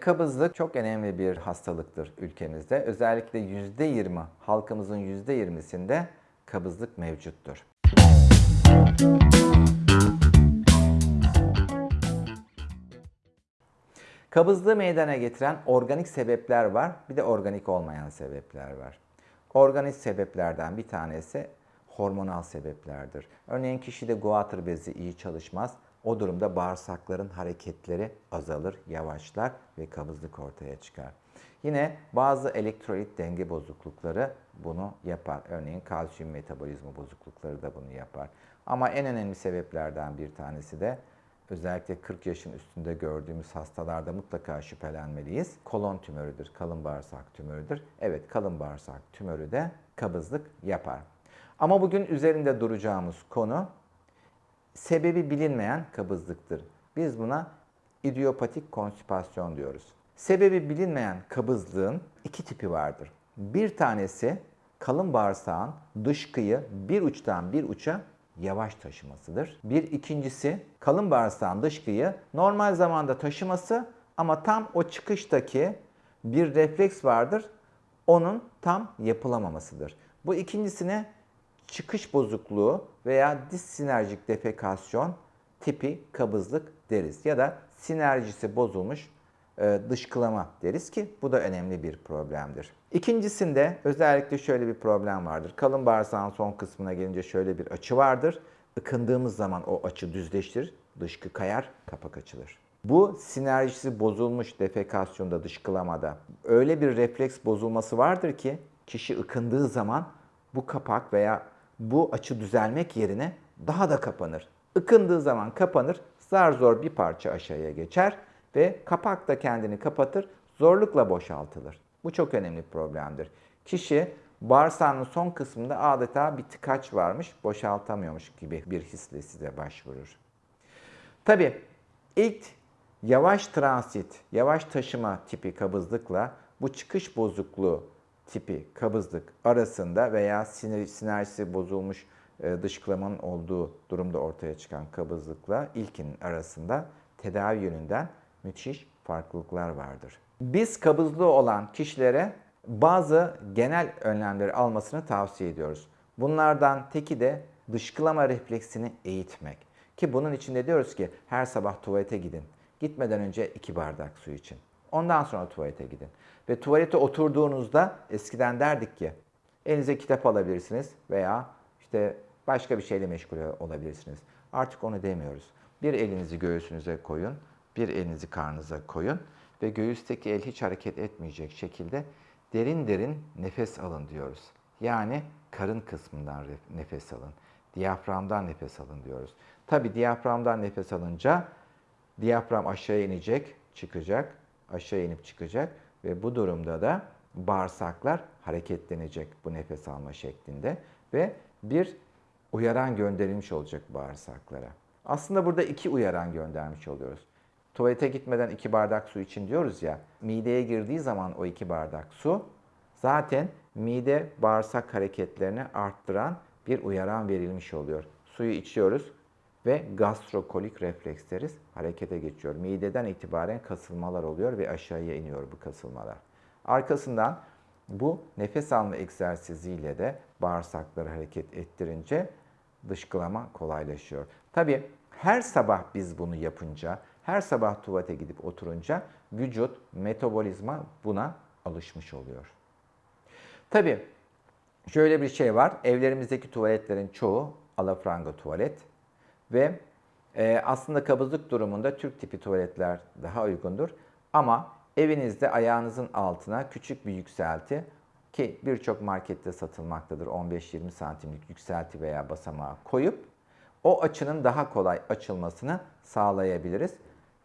Kabızlık çok önemli bir hastalıktır ülkemizde. Özellikle %20, halkımızın %20'sinde kabızlık mevcuttur. Kabızlığı meydana getiren organik sebepler var, bir de organik olmayan sebepler var. Organik sebeplerden bir tanesi hormonal sebeplerdir. Örneğin kişide guatr bezi iyi çalışmaz. O durumda bağırsakların hareketleri azalır, yavaşlar ve kabızlık ortaya çıkar. Yine bazı elektrolit denge bozuklukları bunu yapar. Örneğin kalsiyum metabolizma bozuklukları da bunu yapar. Ama en önemli sebeplerden bir tanesi de özellikle 40 yaşın üstünde gördüğümüz hastalarda mutlaka şüphelenmeliyiz. Kolon tümörüdür, kalın bağırsak tümörüdür. Evet kalın bağırsak tümörü de kabızlık yapar. Ama bugün üzerinde duracağımız konu sebebi bilinmeyen kabızlıktır. Biz buna idiopatik konstipasyon diyoruz. Sebebi bilinmeyen kabızlığın iki tipi vardır. Bir tanesi kalın bağırsağın dışkıyı bir uçtan bir uça yavaş taşımasıdır. Bir ikincisi kalın bağırsağın dışkıyı normal zamanda taşıması ama tam o çıkıştaki bir refleks vardır. Onun tam yapılamamasıdır. Bu ikincisine çıkış bozukluğu veya dissinerjik defekasyon tipi kabızlık deriz. Ya da sinerjisi bozulmuş e, dışkılama deriz ki bu da önemli bir problemdir. İkincisinde özellikle şöyle bir problem vardır. Kalın bağırsağın son kısmına gelince şöyle bir açı vardır. Ikındığımız zaman o açı düzleştir, dışkı kayar, kapak açılır. Bu sinerjisi bozulmuş defekasyonda, dışkılamada öyle bir refleks bozulması vardır ki kişi ıkındığı zaman bu kapak veya bu açı düzelmek yerine daha da kapanır. Ikındığı zaman kapanır, zar zor bir parça aşağıya geçer ve kapak da kendini kapatır, zorlukla boşaltılır. Bu çok önemli bir problemdir. Kişi bağırsağının son kısmında adeta bir tıkaç varmış, boşaltamıyormuş gibi bir hisle size başvurur. Tabi ilk yavaş transit, yavaş taşıma tipi kabızlıkla bu çıkış bozukluğu tipi kabızlık arasında veya sinir, sinerjisi bozulmuş e, dışkılamanın olduğu durumda ortaya çıkan kabızlıkla ilkinin arasında tedavi yönünden müthiş farklılıklar vardır. Biz kabızlığı olan kişilere bazı genel önlemleri almasını tavsiye ediyoruz. Bunlardan teki de dışkılama refleksini eğitmek. Ki bunun için de diyoruz ki her sabah tuvalete gidin. Gitmeden önce iki bardak su için. Ondan sonra tuvalete gidin. Ve tuvalete oturduğunuzda eskiden derdik ki elinize kitap alabilirsiniz veya işte başka bir şeyle meşgul olabilirsiniz. Artık onu demiyoruz. Bir elinizi göğsünüze koyun, bir elinizi karnınıza koyun ve göğüsteki el hiç hareket etmeyecek şekilde derin derin nefes alın diyoruz. Yani karın kısmından nefes alın. Diyaframdan nefes alın diyoruz. Tabi diyaframdan nefes alınca diyafram aşağı inecek, çıkacak, aşağı inip çıkacak ve bu durumda da bağırsaklar hareketlenecek bu nefes alma şeklinde ve bir uyaran gönderilmiş olacak bağırsaklara. Aslında burada iki uyaran göndermiş oluyoruz. Tuvalete gitmeden iki bardak su için diyoruz ya, mideye girdiği zaman o iki bardak su zaten mide bağırsak hareketlerini arttıran bir uyaran verilmiş oluyor. Suyu içiyoruz ve gastrokolik refleksleri harekete geçiyor. Mideden itibaren kasılmalar oluyor ve aşağıya iniyor bu kasılmalar. Arkasından bu nefes alma egzersiziyle de bağırsakları hareket ettirince dışkılama kolaylaşıyor. Tabii her sabah biz bunu yapınca, her sabah tuvalete gidip oturunca vücut, metabolizma buna alışmış oluyor. Tabii şöyle bir şey var. Evlerimizdeki tuvaletlerin çoğu alafranga tuvalet ve e, aslında kabızlık durumunda Türk tipi tuvaletler daha uygundur. Ama evinizde ayağınızın altına küçük bir yükselti ki birçok markette satılmaktadır 15-20 santimlik yükselti veya basamağı koyup o açının daha kolay açılmasını sağlayabiliriz.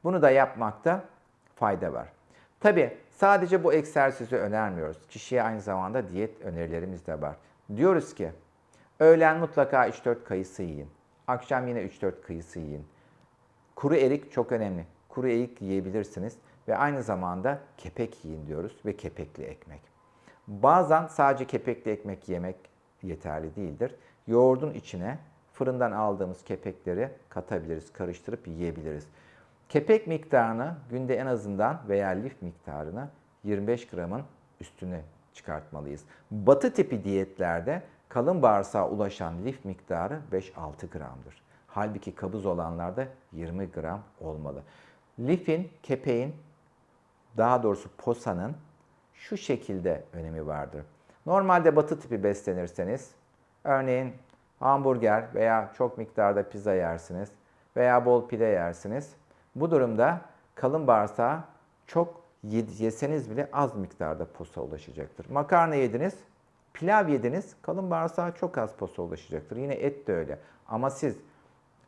Bunu da yapmakta fayda var. Tabi sadece bu egzersizi önermiyoruz. Kişiye aynı zamanda diyet önerilerimiz de var. Diyoruz ki öğlen mutlaka 3-4 kayısı yiyin. Akşam yine 3-4 kayısı yiyin. Kuru erik çok önemli. Kuru erik yiyebilirsiniz ve aynı zamanda kepek yiyin diyoruz ve kepekli ekmek. Bazen sadece kepekli ekmek yemek yeterli değildir. Yoğurdun içine fırından aldığımız kepekleri katabiliriz, karıştırıp yiyebiliriz. Kepek miktarını günde en azından veya lif miktarını 25 gramın üstüne çıkartmalıyız. Batı tipi diyetlerde kalın bağırsağa ulaşan lif miktarı 5-6 gramdır. Halbuki kabız olanlarda 20 gram olmalı. Lifin, kepeğin, daha doğrusu posanın şu şekilde önemi vardır. Normalde batı tipi beslenirseniz, örneğin hamburger veya çok miktarda pizza yersiniz veya bol pide yersiniz. Bu durumda kalın bağırsağa çok yeseniz bile az miktarda posa ulaşacaktır. Makarna yediniz, pilav yediniz, kalın bağırsağa çok az posa ulaşacaktır. Yine et de öyle. Ama siz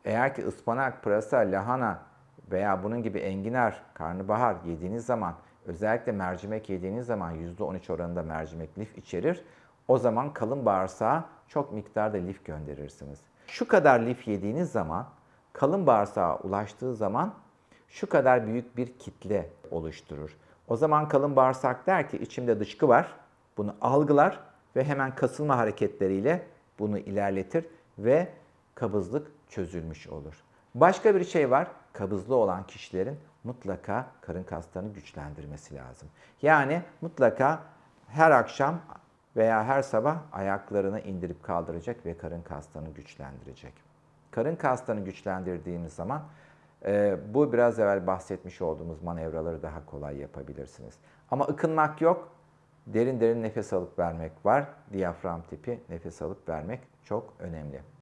eğer ki ıspanak, pırasa, lahana veya bunun gibi enginar, karnabahar yediğiniz zaman özellikle mercimek yediğiniz zaman %13 oranında mercimek lif içerir. O zaman kalın bağırsağa çok miktarda lif gönderirsiniz. Şu kadar lif yediğiniz zaman kalın bağırsağa ulaştığı zaman şu kadar büyük bir kitle oluşturur. O zaman kalın bağırsak der ki içimde dışkı var. Bunu algılar ve hemen kasılma hareketleriyle bunu ilerletir ve kabızlık çözülmüş olur. Başka bir şey var. Kabızlı olan kişilerin mutlaka karın kaslarını güçlendirmesi lazım. Yani mutlaka her akşam veya her sabah ayaklarını indirip kaldıracak ve karın kaslarını güçlendirecek. Karın kaslarını güçlendirdiğiniz zaman e, bu biraz evvel bahsetmiş olduğumuz manevraları daha kolay yapabilirsiniz. Ama ıkınmak yok. Derin derin nefes alıp vermek var. Diyafram tipi nefes alıp vermek çok önemli.